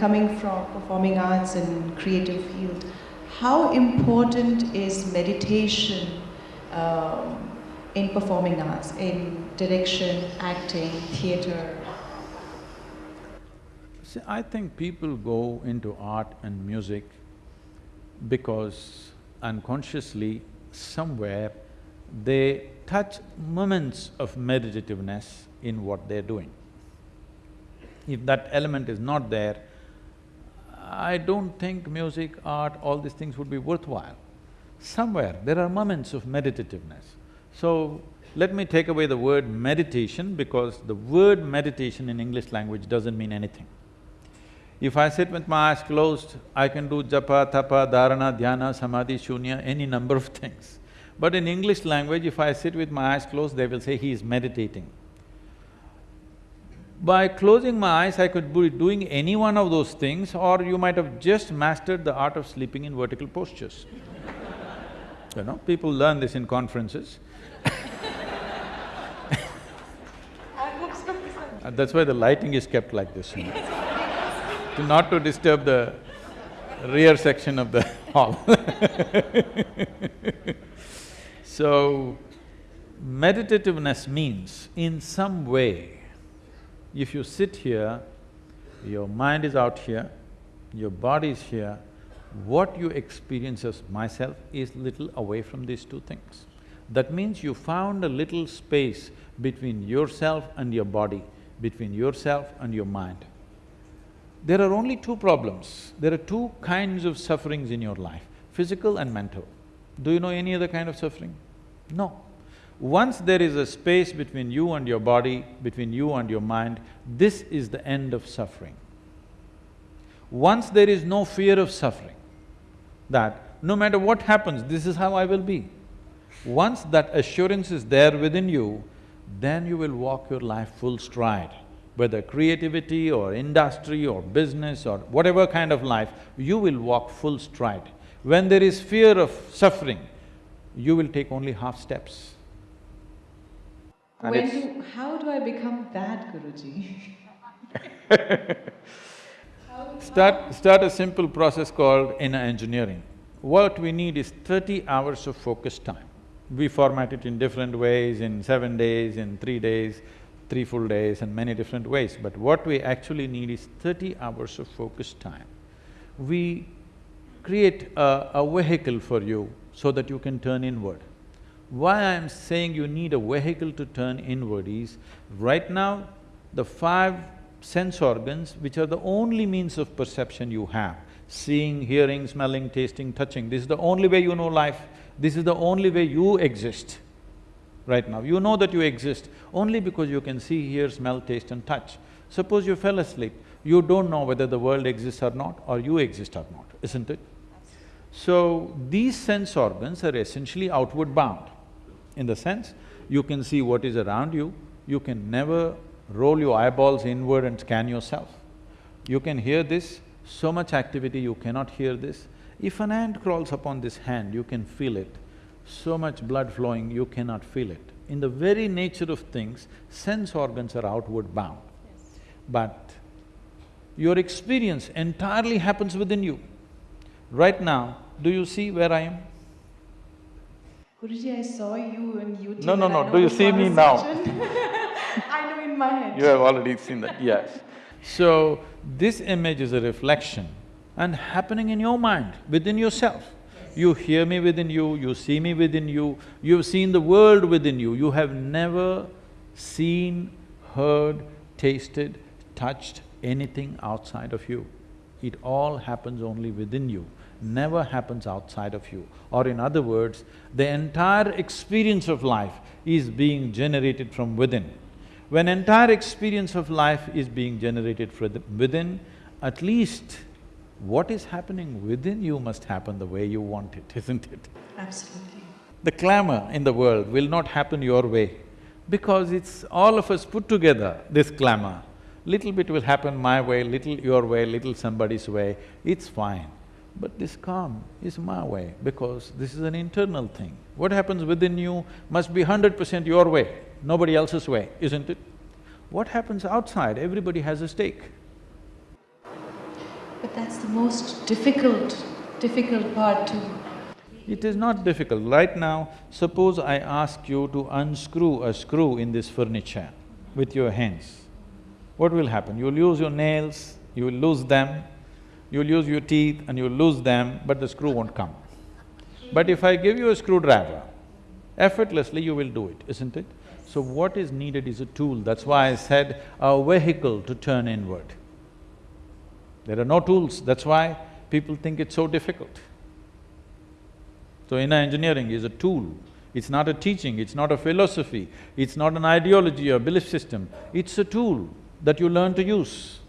from performing arts and creative field, how important is meditation um, in performing arts, in direction, acting, theatre? See, I think people go into art and music because unconsciously, somewhere, they touch moments of meditativeness in what they're doing. If that element is not there, I don't think music, art, all these things would be worthwhile. Somewhere there are moments of meditativeness. So, let me take away the word meditation because the word meditation in English language doesn't mean anything. If I sit with my eyes closed, I can do japa, tapa, dharana, dhyana, samadhi, shunya, any number of things. But in English language, if I sit with my eyes closed, they will say he is meditating. By closing my eyes, I could be doing any one of those things or you might have just mastered the art of sleeping in vertical postures. you know, people learn this in conferences. Uh, that's why the lighting is kept like this, you know, to not to disturb the rear section of the hall. So, meditativeness means in some way, if you sit here, your mind is out here, your body is here, what you experience as myself is little away from these two things. That means you found a little space between yourself and your body, between yourself and your mind. There are only two problems. There are two kinds of sufferings in your life, physical and mental. Do you know any other kind of suffering? No. Once there is a space between you and your body, between you and your mind, this is the end of suffering. Once there is no fear of suffering, that no matter what happens, this is how I will be. Once that assurance is there within you, then you will walk your life full stride. Whether creativity or industry or business or whatever kind of life, you will walk full stride. When there is fear of suffering, you will take only half steps. And when do… how do I become that, Guruji? start… start a simple process called inner engineering. What we need is thirty hours of focus time. We format it in different ways, in seven days, in three days, three full days and many different ways, but what we actually need is thirty hours of focus time. We create a, a vehicle for you so that you can turn inward. Why I am saying you need a vehicle to turn inward is, right now, the five sense organs, which are the only means of perception you have, seeing, hearing, smelling, tasting, touching, this is the only way you know life, this is the only way you exist right now. You know that you exist only because you can see, hear, smell, taste and touch. Suppose you fell asleep, you don't know whether the world exists or not or you exist or not, isn't it? So, these sense organs are essentially outward bound, in the sense you can see what is around you, you can never roll your eyeballs inward and scan yourself. You can hear this, so much activity you cannot hear this. If an ant crawls upon this hand, you can feel it. So much blood flowing, you cannot feel it. In the very nature of things, sense organs are outward bound. But your experience entirely happens within you. Right now, do you see where I am? Guruji, I saw you on YouTube. No, no, no, do you see me now? I know in my head. You have already seen that, yes. So, this image is a reflection and happening in your mind, within yourself. You hear me within you, you see me within you, you've seen the world within you. You have never seen, heard, tasted, touched anything outside of you. It all happens only within you never happens outside of you. Or in other words, the entire experience of life is being generated from within. When entire experience of life is being generated from within, at least what is happening within you must happen the way you want it, isn't it? Absolutely. The clamor in the world will not happen your way because it's all of us put together, this clamor. Little bit will happen my way, little your way, little somebody's way, it's fine. But this calm is my way because this is an internal thing. What happens within you must be hundred percent your way, nobody else's way, isn't it? What happens outside, everybody has a stake. But that's the most difficult, difficult part to It is not difficult. Right now, suppose I ask you to unscrew a screw in this furniture with your hands. What will happen? You'll use your nails, you will lose them, you'll use your teeth and you'll lose them, but the screw won't come. But if I give you a screwdriver, effortlessly you will do it, isn't it? So what is needed is a tool, that's why I said a vehicle to turn inward. There are no tools, that's why people think it's so difficult. So inner engineering is a tool, it's not a teaching, it's not a philosophy, it's not an ideology or belief system, it's a tool that you learn to use.